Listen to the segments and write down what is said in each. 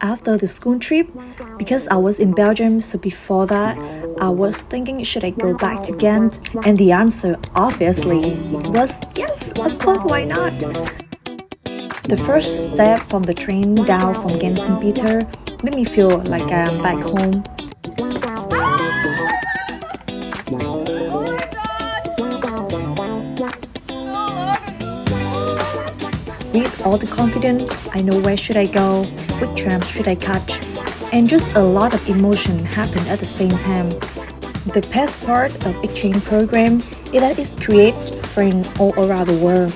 after the school trip because I was in Belgium. So before that, I was thinking, should I go back to Ghent? And the answer, obviously, was yes, of course, why not? The first step from the train down from Ghent St. Peter made me feel like I'm back home. With all the confidence, I know where should I go, which tram should I catch, and just a lot of emotion happened at the same time. The best part of exchange program is that it creates friends all around the world.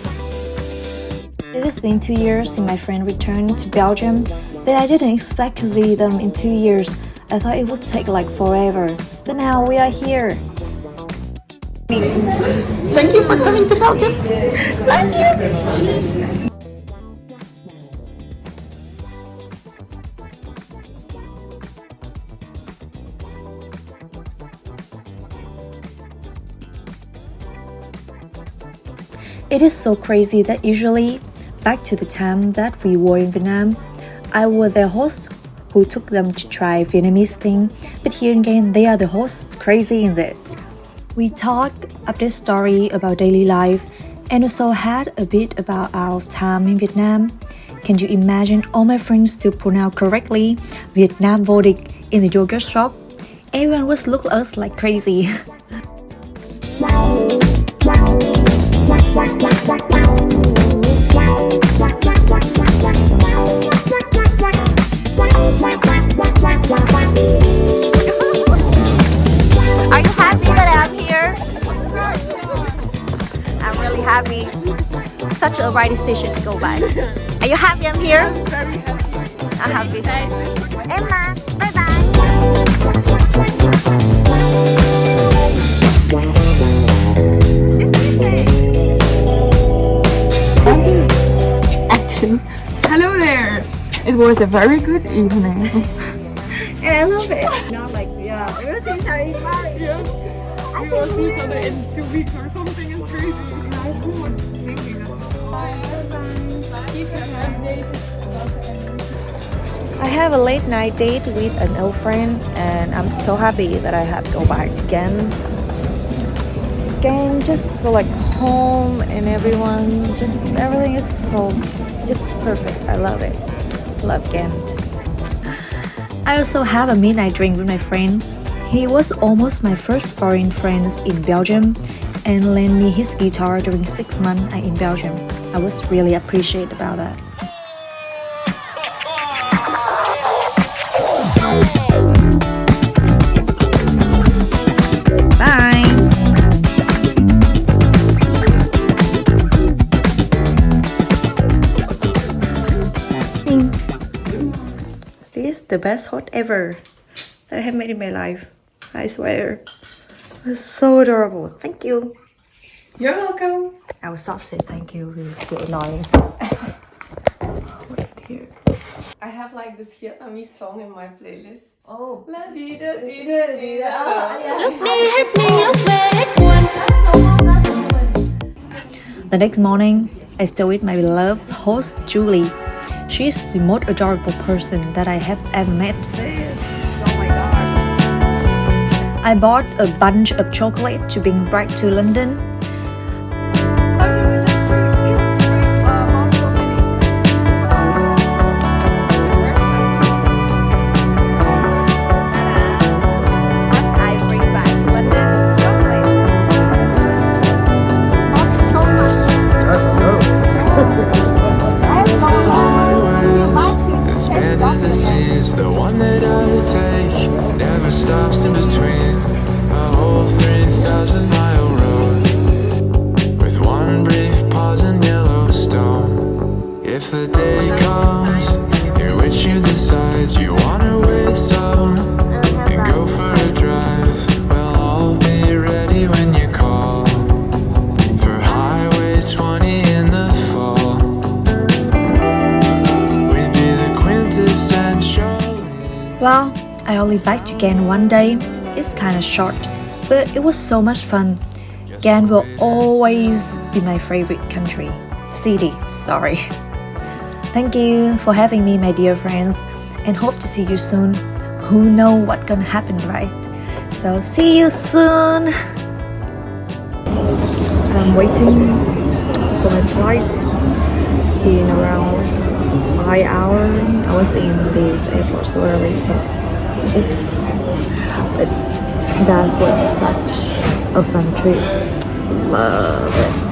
It has been two years since my friend returned to Belgium, but I didn't expect to see them in two years. I thought it would take like forever, but now we are here. Thank you for coming to Belgium. Thank you. It is so crazy that usually, back to the time that we were in Vietnam, I was their host who took them to try Vietnamese thing, but here again they are the host crazy in that. We talked update story about daily life and also had a bit about our time in Vietnam. Can you imagine all my friends to pronounce correctly Vietnam vô in the yogurt shop? Everyone was look at us like crazy. Are you happy that I'm here? I'm really happy. Such a right decision to go back. Are you happy I'm here? Very happy. I'm happy. Emma, bye bye. Was a very good evening. And I love it. Not like, yeah, we'll see each other in Paris. We will see each other in two weeks or something. It's crazy. Who was thinking of Keep us updated about the end. I have a late night date with an old friend and I'm so happy that I have go back again. Again, just for like home and everyone, just everything is so just perfect. I love it. Love Ghent. I also have a midnight drink with my friend. He was almost my first foreign friends in Belgium and lent me his guitar during six months uh, in Belgium. I was really appreciate about that. The best hot ever that I have made in my life. I swear. It's so adorable. Thank you. You're welcome. I will stop say thank you. It's get annoying. Here. I have like this Vietnamese song in my playlist. Oh. La di da di da di da. Ah, the next morning, I stay with my beloved host Julie. She's the most adorable person that I have ever met. I bought a bunch of chocolate to bring back to London. I bring back in the seas, the one that I take. Never stops in between Well, I only back again one day. It's kind of short, but it was so much fun. Ghent will always be my favorite country. City, sorry. Thank you for having me, my dear friends. and hope to see you soon. Who know what gonna happen, right? So see you soon. I'm waiting for my flight in around five hours. I was in this airport so early, so oops. But that was such a fun trip. Love it.